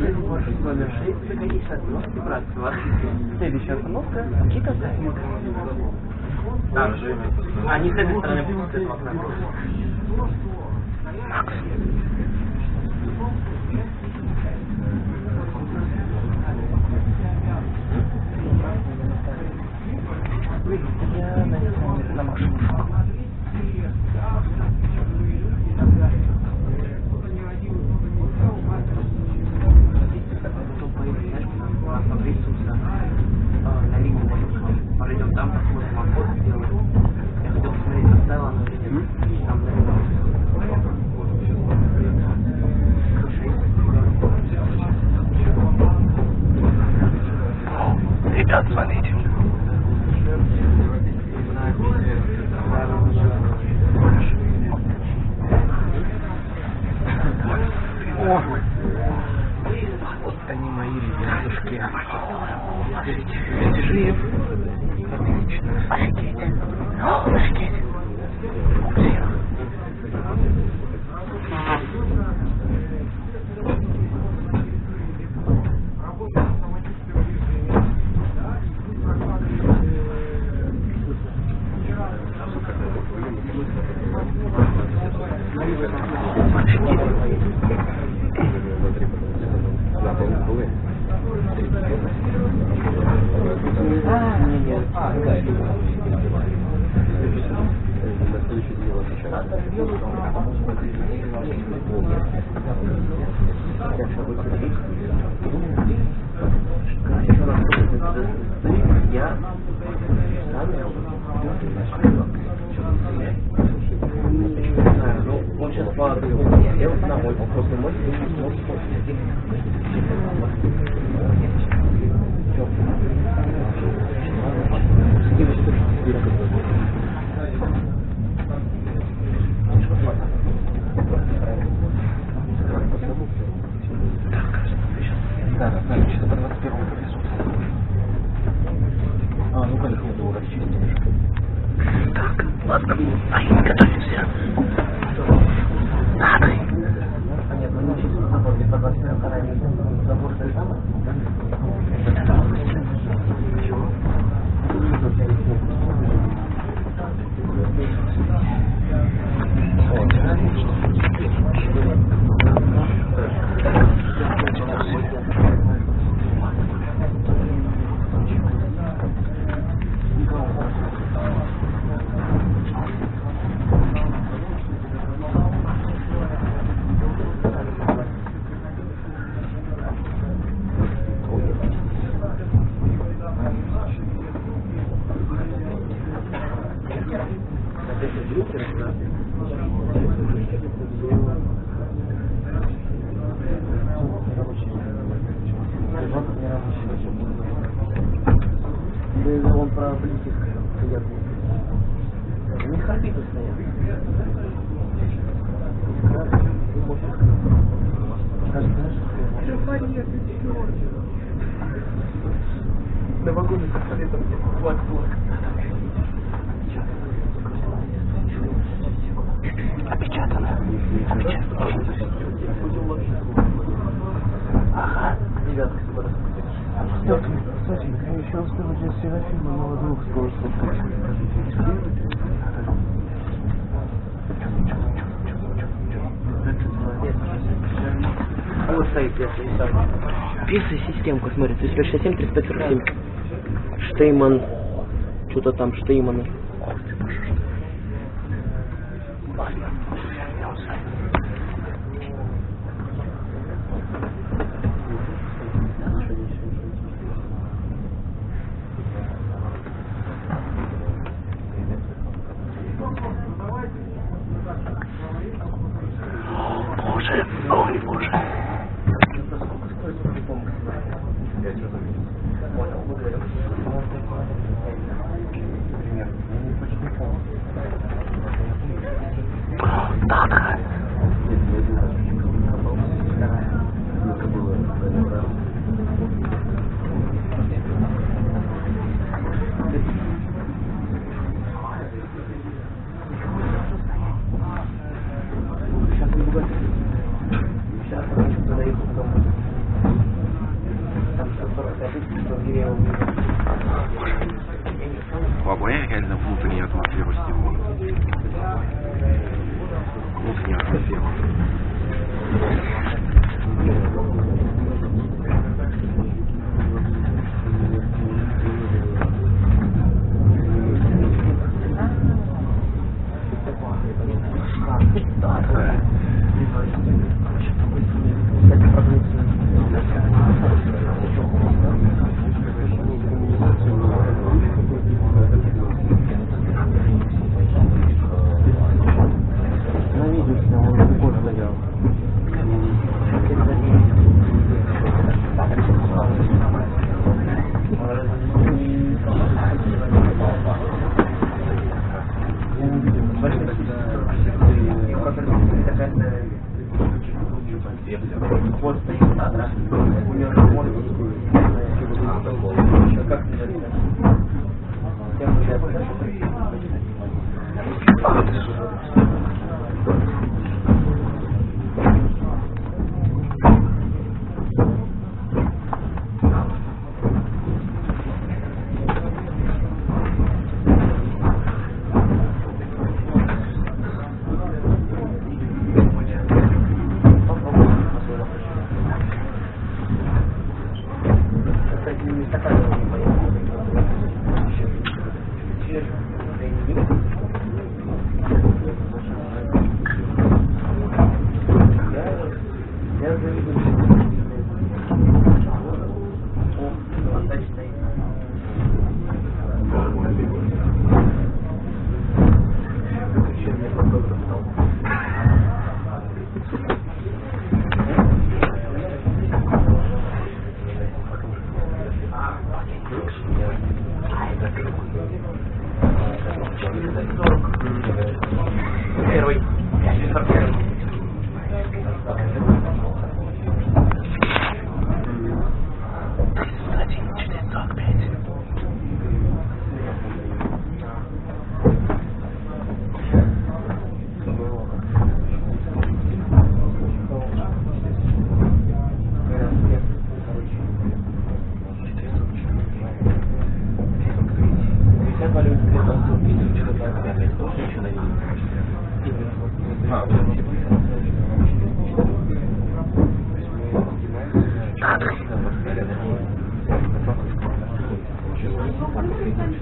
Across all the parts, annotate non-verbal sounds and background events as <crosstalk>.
маршрут номер 6, заходите с остановки Братского. Следующая остановка – Никита Сахник. Там же. А, не с этой стороны, с этого окна. Макс. общество, я узнал, вот, просто, может, системка, смотри, 367, 347. Штейман, что-то там, Штейманы. На видео снял, он такой стоял. Я не видел. Вот стоит, да? У него мозг Как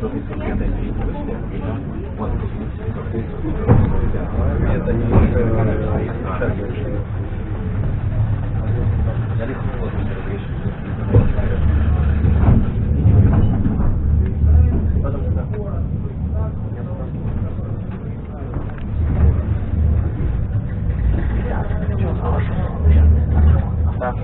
Это не Да. Так,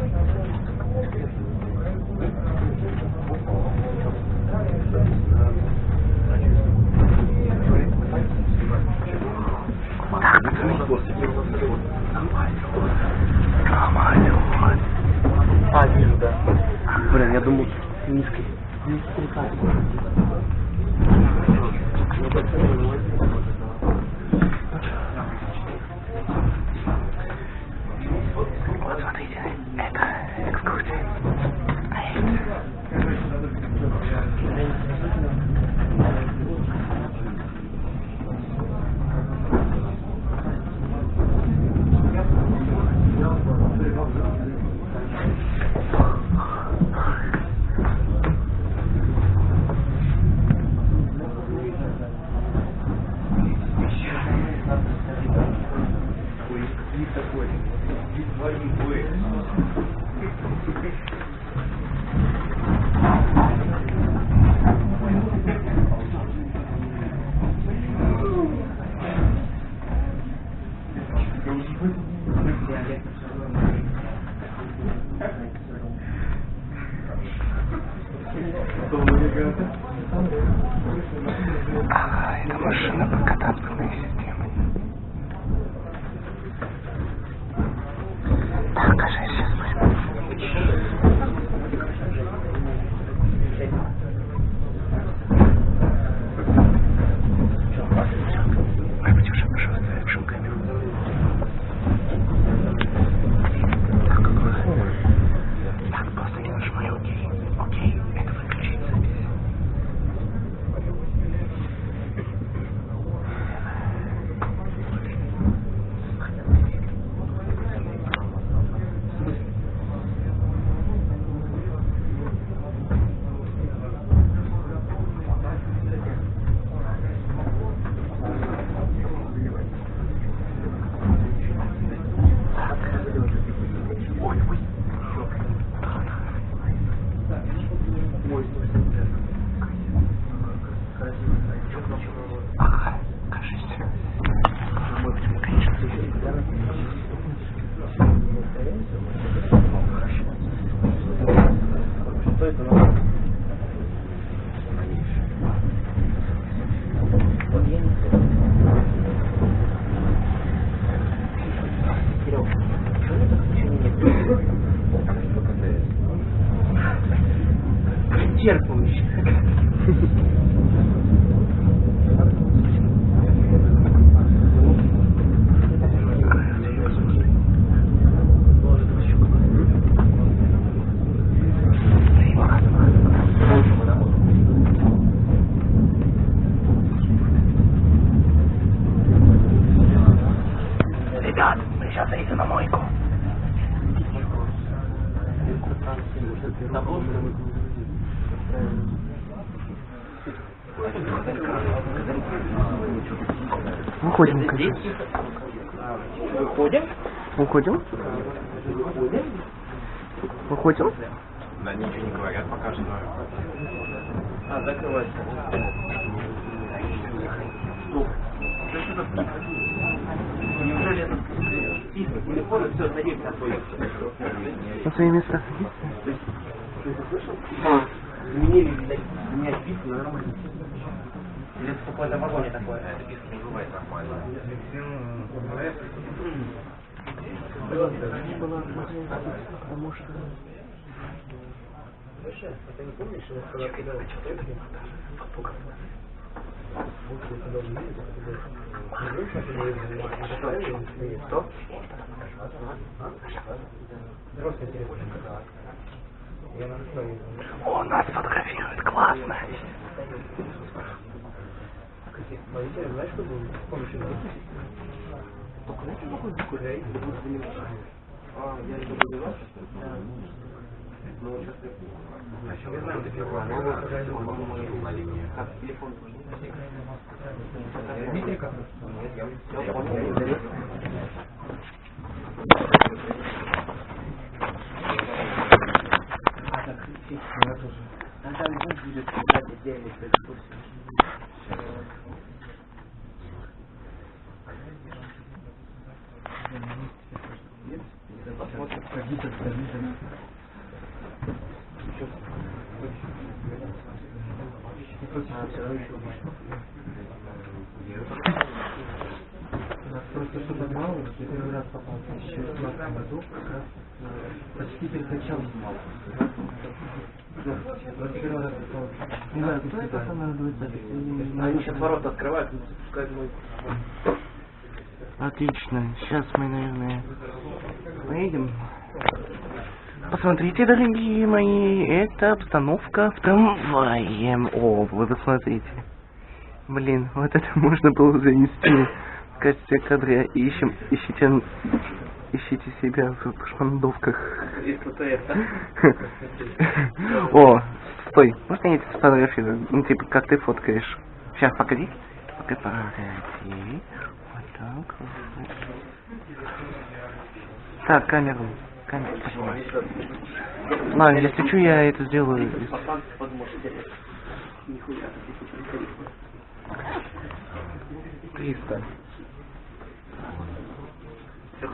пацаны. Нормально, вот. А, вижу, да. Блин, я думал, низкий. Низкий Выходим, кажется. Выходим. Уходим? Выходим? Да, ничего не говорят пока что. А, закрывайся. Стоп. Неужели это список телефона? Все, садись на свой. На свои места. А, изменили, видать, менять список на нормально. Или это в какой-то вагоне такое? Это список не бывает нормально. Потому что... О, нас фотографируют, классно. Сначала я до первого номера, потом пошел на линию. Я понял. А там будет кстати, отдельный экскурсия. Просто что-то мало, я первый раз попал в 2018 году, как раз э, почти перед началом снимал. Да, 21 раз попал. Не знаю, кто это будет запись? Они сейчас ворота открывают, и запускают мой. Отлично. Сейчас мы, наверное, поедем. Посмотрите, дорогие мои, это обстановка в трамвае. О, вы посмотрите. Блин, вот это можно было занести в качестве кадра. Ищем, ищите, ищите себя в шмандовках. О, стой, можно я тебя сфотографирую? Ну, типа, как ты фоткаешь. Сейчас, погоди. Погоди. Вот так. Так, камеру. Камеру. Ладно, если что, я это сделаю. Нихуя, ты приходи. 300. 300.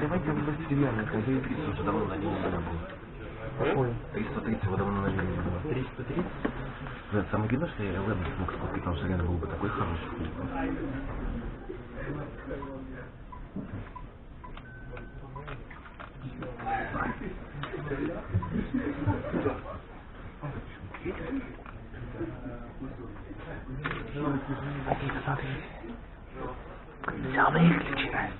Давайте без динамика, заебись. Уже давно на линии не было. Какой? 330 его давно на линии не было. 330? Да, самое главное, что я ладно смог сколько там все реально был бы такой хороший <laughs> клуб. Один, смотри. Все выключено.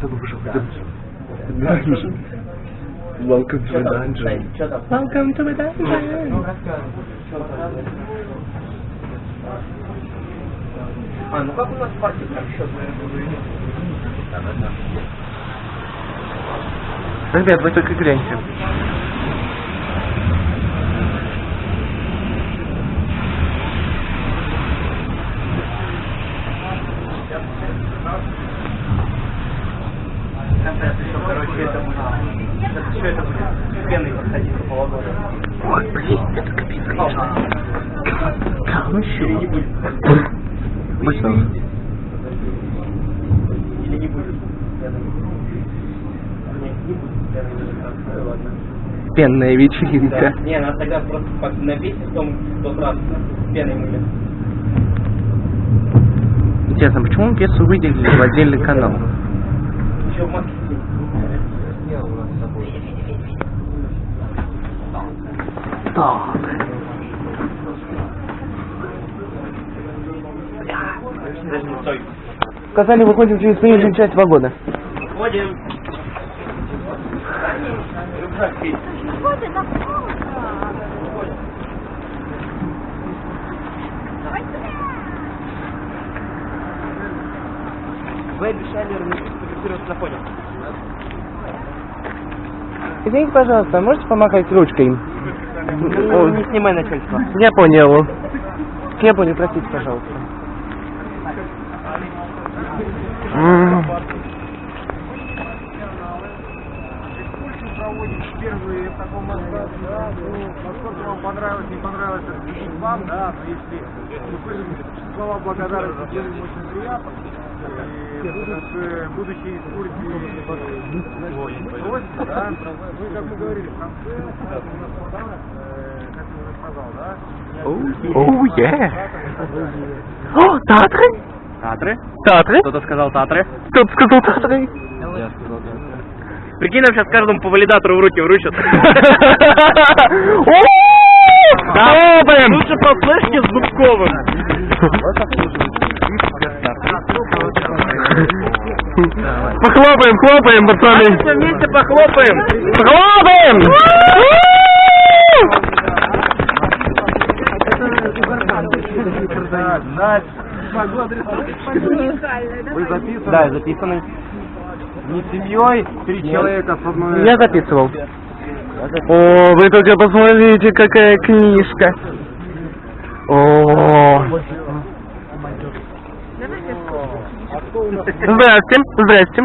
Добро пожаловать. Dungeon. Welcome to the dungeon. Welcome to the dungeon. А, ну как у нас партия там счет, Ребят, вы только гляньте. Там, короче, это еще будет пеной подходить по полгода. Ой, блин, это капец, конечно. Или не будет. Будь здоров. Или не будет. пены. Не, не будет. Ну. Пенная вечеринка. Да. Не, надо тогда просто как на песне в том, тот раз пеной мыли. Интересно, почему пьесу выделили в отдельный канал? Еще в маске Так. Подожди, стой. Сказали, выходим через проезжую часть вагона. Ходим. Рюкзак есть. Вы обещали фотографироваться на фоне. Извините, пожалуйста, можете помахать ручкой? Ну, не снимай начальство. Я понял. Я понял, простите, пожалуйста. М. проводите первые в таком масштабе, да, ну, насколько вам понравилось, не понравилось, это решить вам, да, но если вы выразите слова благодарности, будет очень приятно. И Турции, гости, да, вы, как мы говорили, в конце, э, как я уже сказал, да, Оу, е. О, Татры? Татры? Татры? Кто-то сказал татры. Кто-то сказал Татры. Прикинь, нам сейчас каждому по валидатору в руки вручат. <laughs> Хлопаем! Лучше по флешке с Зубковым. Похлопаем, хлопаем, пацаны. Все вместе похлопаем. Хлопаем! вы записаны Да, записанный. не семьей, три человека с одной... Я записывал. О, вы только посмотрите, какая книжка. О. Здрасте, здрасте.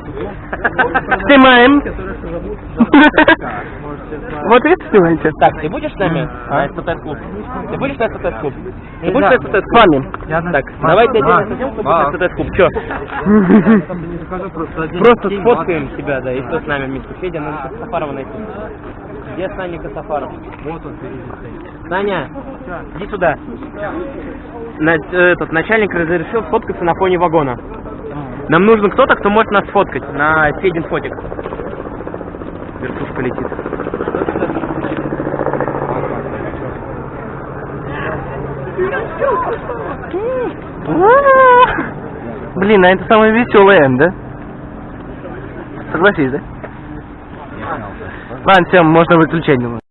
Снимаем. Вот это снимайте. Так, ты будешь с нами на СТТ-клуб? Ты будешь на СТТ-клуб? Ты будешь на СТТ-клуб? С вами. Так, давайте отдельно съемку будет на СТТ-клуб. Че? <laughs> Просто сфоткаем тебя, да, и кто с нами вместе. Федя, надо Сафарова найти. Где Саня Сафаров? Вот он Саня, иди сюда. На- этот начальник разрешил сфоткаться на фоне вагона. Нам нужен кто-то, кто может нас сфоткать на Федин фотик. Вертушка летит. Блин, а это самое веселое да? Согласись, да? Ладно, все, можно выключать.